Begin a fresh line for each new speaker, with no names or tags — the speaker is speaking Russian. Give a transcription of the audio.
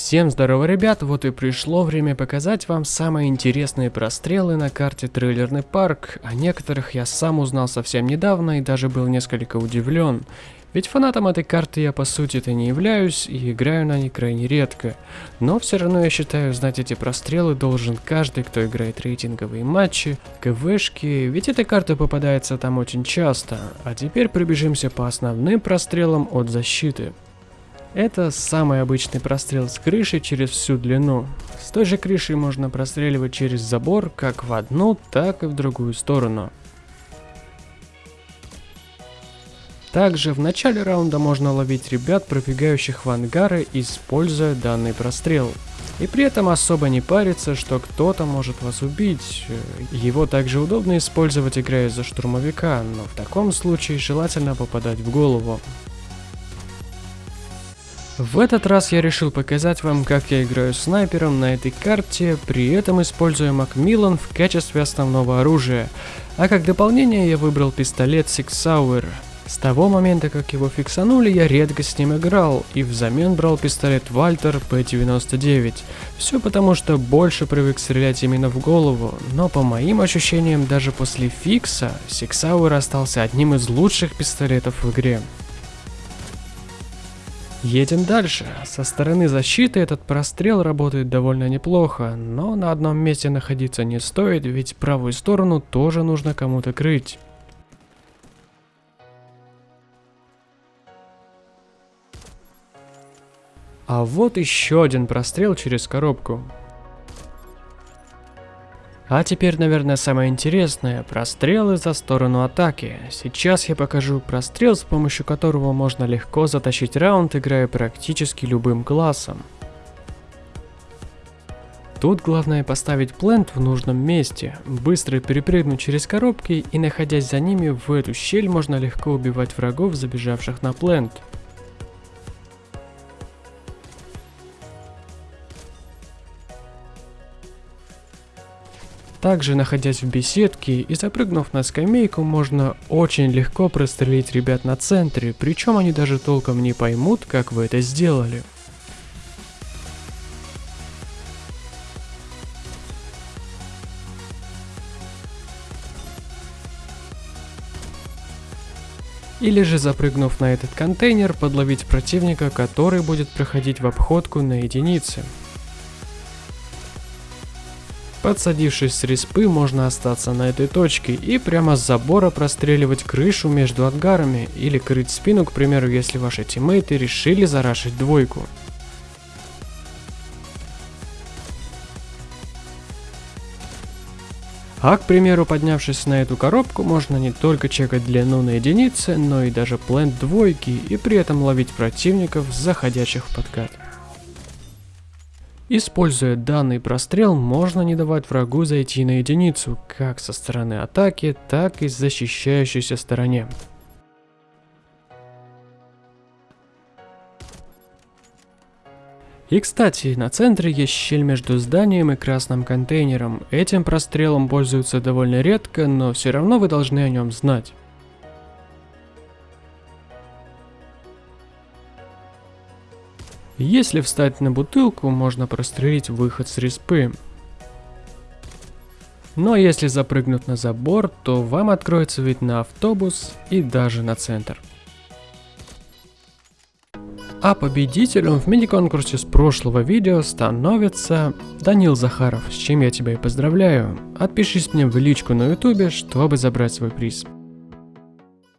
Всем здорово, ребят, вот и пришло время показать вам самые интересные прострелы на карте Трейлерный парк. О некоторых я сам узнал совсем недавно и даже был несколько удивлен. Ведь фанатом этой карты я по сути-то не являюсь и играю на ней крайне редко. Но все равно я считаю, знать эти прострелы должен каждый, кто играет рейтинговые матчи, КВшки, ведь эта карта попадается там очень часто. А теперь пробежимся по основным прострелам от защиты. Это самый обычный прострел с крыши через всю длину. С той же крыши можно простреливать через забор как в одну, так и в другую сторону. Также в начале раунда можно ловить ребят, пробегающих в ангары, используя данный прострел. И при этом особо не париться, что кто-то может вас убить. Его также удобно использовать, играя за штурмовика, но в таком случае желательно попадать в голову. В этот раз я решил показать вам, как я играю снайпером на этой карте, при этом используя Макмиллан в качестве основного оружия. А как дополнение я выбрал пистолет Six Sauer. С того момента, как его фиксанули, я редко с ним играл, и взамен брал пистолет Вальтер P99. Все потому, что больше привык стрелять именно в голову, но по моим ощущениям, даже после фикса, Sauer остался одним из лучших пистолетов в игре. Едем дальше. Со стороны защиты этот прострел работает довольно неплохо, но на одном месте находиться не стоит, ведь правую сторону тоже нужно кому-то крыть. А вот еще один прострел через коробку. А теперь, наверное, самое интересное – прострелы за сторону атаки. Сейчас я покажу прострел, с помощью которого можно легко затащить раунд, играя практически любым классом. Тут главное поставить плент в нужном месте, быстро перепрыгнуть через коробки и находясь за ними в эту щель можно легко убивать врагов, забежавших на плент. Также, находясь в беседке и запрыгнув на скамейку, можно очень легко прострелить ребят на центре, причем они даже толком не поймут, как вы это сделали. Или же запрыгнув на этот контейнер, подловить противника, который будет проходить в обходку на единице. Подсадившись с респы, можно остаться на этой точке и прямо с забора простреливать крышу между ангарами или крыть спину, к примеру, если ваши тиммейты решили зарашить двойку. А, к примеру, поднявшись на эту коробку, можно не только чекать длину на единицы, но и даже плент двойки и при этом ловить противников, заходящих в подкат. Используя данный прострел, можно не давать врагу зайти на единицу, как со стороны атаки, так и с защищающейся стороне. И кстати, на центре есть щель между зданием и красным контейнером. Этим прострелом пользуются довольно редко, но все равно вы должны о нем знать. Если встать на бутылку, можно прострелить выход с респы. Но если запрыгнуть на забор, то вам откроется вид на автобус и даже на центр. А победителем в мини-конкурсе с прошлого видео становится Данил Захаров, с чем я тебя и поздравляю. Отпишись мне в личку на ютубе, чтобы забрать свой приз.